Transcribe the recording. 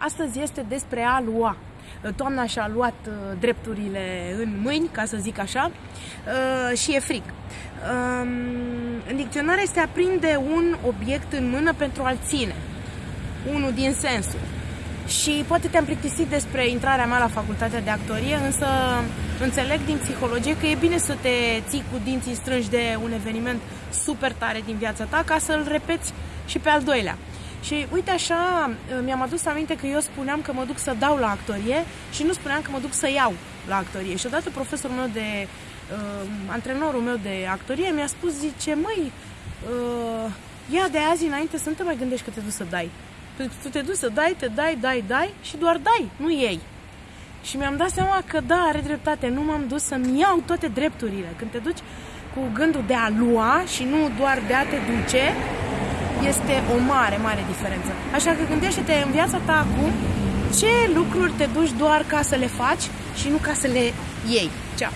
Astăzi este despre a lua. Toamna și-a luat uh, drepturile în mâini, ca să zic așa, uh, și e frig. Um, în dicționar este a prinde un obiect în mână pentru a-l ține. Unul din sensul. Și poate te-am plictisit despre intrarea mea la facultatea de actorie, însă înțeleg din psihologie că e bine să te ții cu dinții strânși de un eveniment super tare din viața ta ca să-l repeți și pe al doilea. Și uite așa, mi-am adus aminte că eu spuneam că mă duc să dau la actorie și nu spuneam că mă duc să iau la actorie. Și odată profesorul meu de, uh, antrenorul meu de actorie mi-a spus, zice, măi, uh, ia de azi înainte să nu te mai gândești că te duci să dai. Tu te duci să dai, te dai, dai, dai și doar dai, nu iei. Și mi-am dat seama că da, are dreptate, nu m-am dus să-mi iau toate drepturile. Când te duci cu gândul de a lua și nu doar de a te duce, este o mare, mare diferență. Așa că gândește-te în viața ta acum ce lucruri te duci doar ca să le faci și nu ca să le iei. Ceau!